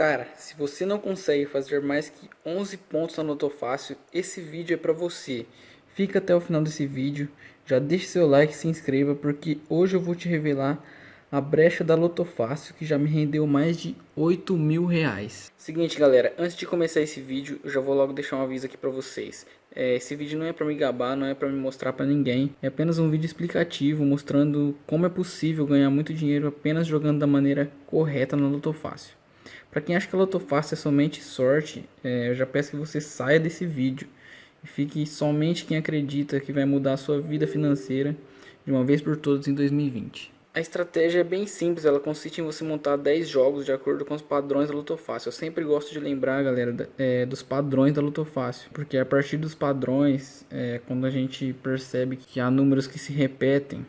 Cara, se você não consegue fazer mais que 11 pontos na Loto Fácil, esse vídeo é para você. Fica até o final desse vídeo, já deixe seu like e se inscreva, porque hoje eu vou te revelar a brecha da Loto Fácil, que já me rendeu mais de 8 mil reais. Seguinte galera, antes de começar esse vídeo, eu já vou logo deixar um aviso aqui para vocês. É, esse vídeo não é para me gabar, não é para me mostrar para ninguém. É apenas um vídeo explicativo mostrando como é possível ganhar muito dinheiro apenas jogando da maneira correta na Loto Fácil. Para quem acha que a Loto Fácil é somente sorte, é, eu já peço que você saia desse vídeo e fique somente quem acredita que vai mudar a sua vida financeira de uma vez por todas em 2020. A estratégia é bem simples, ela consiste em você montar 10 jogos de acordo com os padrões da Loto Fácil. Eu sempre gosto de lembrar, galera, é, dos padrões da Loto Fácil, porque a partir dos padrões, é, quando a gente percebe que há números que se repetem,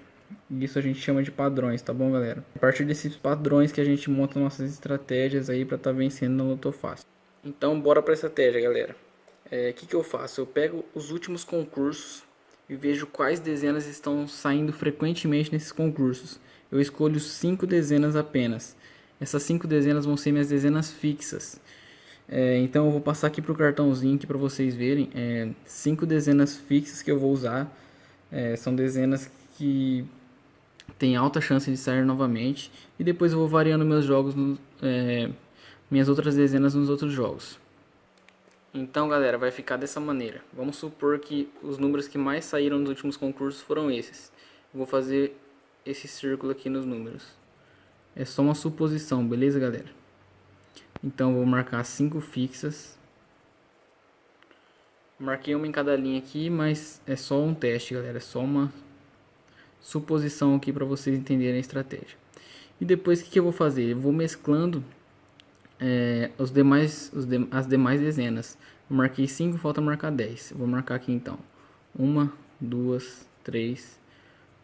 isso a gente chama de padrões, tá bom, galera? A partir desses padrões que a gente monta nossas estratégias aí para estar tá vencendo no Loto Fácil. Então, bora para estratégia, galera. O é, que, que eu faço? Eu pego os últimos concursos e vejo quais dezenas estão saindo frequentemente nesses concursos. Eu escolho cinco dezenas apenas. Essas cinco dezenas vão ser minhas dezenas fixas. É, então eu vou passar aqui para o cartãozinho para vocês verem. É, cinco dezenas fixas que eu vou usar. É, são dezenas que tem alta chance de sair novamente. E depois eu vou variando meus jogos, é, minhas outras dezenas nos outros jogos. Então galera, vai ficar dessa maneira. Vamos supor que os números que mais saíram nos últimos concursos foram esses. vou fazer esse círculo aqui nos números. É só uma suposição, beleza galera? Então vou marcar cinco fixas. Marquei uma em cada linha aqui, mas é só um teste galera, é só uma suposição aqui para vocês entenderem a estratégia. E depois o que, que eu vou fazer? Eu vou mesclando é, os demais, os de, as demais dezenas. Eu marquei 5, falta marcar 10. vou marcar aqui então. 1, 2, 3,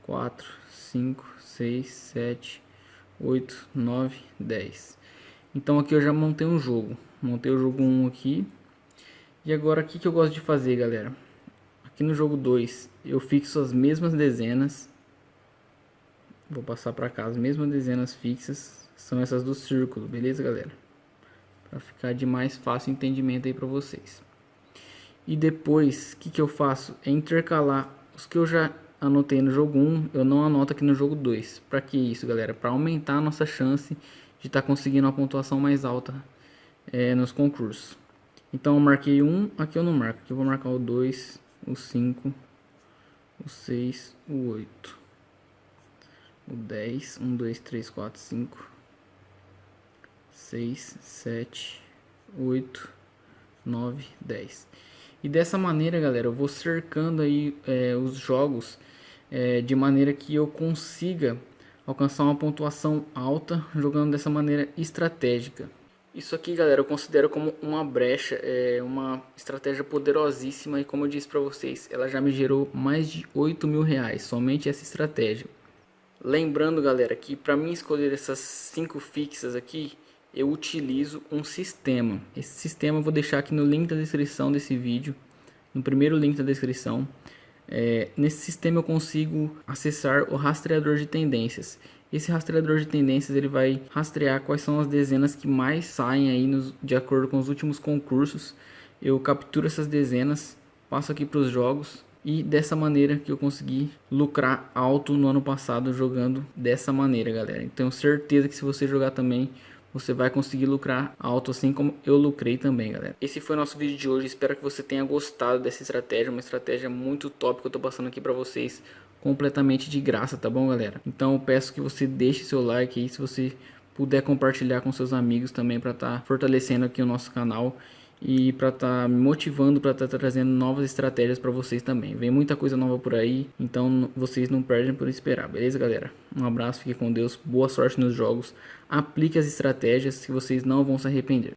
4, 5, 6, 7, 8, 9, 10. Então aqui eu já montei um jogo. Montei o jogo 1 aqui. E agora o que, que eu gosto de fazer, galera? Aqui no jogo 2 eu fixo as mesmas dezenas Vou passar para cá as mesmas dezenas fixas. São essas do círculo, beleza, galera? Para ficar de mais fácil entendimento aí para vocês. E depois, o que, que eu faço? É intercalar os que eu já anotei no jogo 1, eu não anoto aqui no jogo 2. Para que isso, galera? Para aumentar a nossa chance de estar tá conseguindo uma pontuação mais alta é, nos concursos. Então eu marquei um, aqui eu não marco. Aqui eu vou marcar o 2, o 5, o 6, o 8 o 10, 1, 2, 3, 4, 5, 6, 7, 8, 9, 10. E dessa maneira, galera, eu vou cercando aí é, os jogos é, de maneira que eu consiga alcançar uma pontuação alta jogando dessa maneira estratégica. Isso aqui, galera, eu considero como uma brecha, é uma estratégia poderosíssima e como eu disse para vocês, ela já me gerou mais de 8 mil reais, somente essa estratégia. Lembrando, galera, que para mim escolher essas cinco fixas aqui, eu utilizo um sistema. Esse sistema eu vou deixar aqui no link da descrição desse vídeo, no primeiro link da descrição. É, nesse sistema eu consigo acessar o rastreador de tendências. Esse rastreador de tendências ele vai rastrear quais são as dezenas que mais saem aí nos, de acordo com os últimos concursos. Eu capturo essas dezenas, passo aqui para os jogos e dessa maneira que eu consegui lucrar alto no ano passado jogando dessa maneira, galera. Então, tenho certeza que se você jogar também, você vai conseguir lucrar alto assim como eu lucrei também, galera. Esse foi o nosso vídeo de hoje. Espero que você tenha gostado dessa estratégia, uma estratégia muito top que eu tô passando aqui para vocês completamente de graça, tá bom, galera? Então, eu peço que você deixe seu like aí, se você puder compartilhar com seus amigos também para estar tá fortalecendo aqui o nosso canal e para estar tá me motivando para estar tá trazendo novas estratégias para vocês também. Vem muita coisa nova por aí, então vocês não perdem por esperar, beleza, galera? Um abraço, fique com Deus, boa sorte nos jogos, aplique as estratégias que vocês não vão se arrepender.